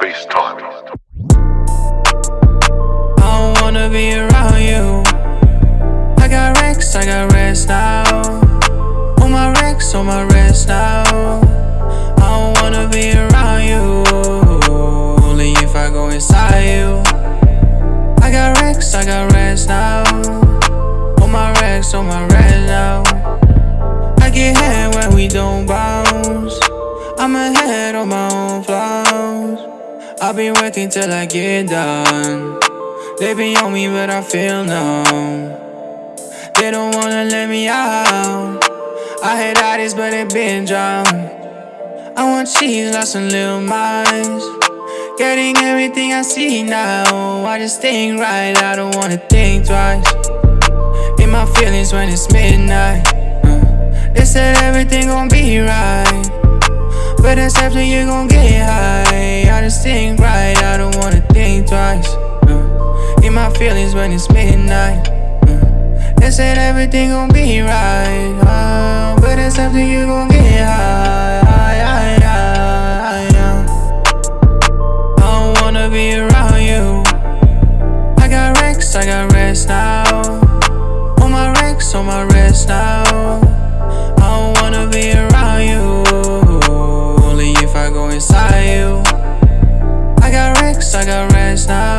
space time. I don't wanna be around you. I got Rex, I got rest now. On my Rex, on my rest now. I don't wanna be around you. Only if I go inside you. I got Rex, I got rest now. On my Rex, on my rest now. I get head when we don't bounce. I'm ahead on my own flaws. I've been working till I get done. They be on me, but I feel numb. They don't wanna let me out. I had artists, but they been drowned. I want cheese, lost some little minds. Getting everything I see now. I just think right, I don't wanna think twice. In my feelings when it's midnight. Uh, they said everything gon' be right. But that's after you gon' get high. I think right, I don't wanna think twice. Uh, in my feelings when it's midnight. Uh, they said everything gon' be right. Uh, but that's after you gon' get high. high, high, high, I don't wanna be around you. I got Rex, I got rest now. On my Rex, on my rest now. I don't wanna be around you. Only if I go inside. I got rest now.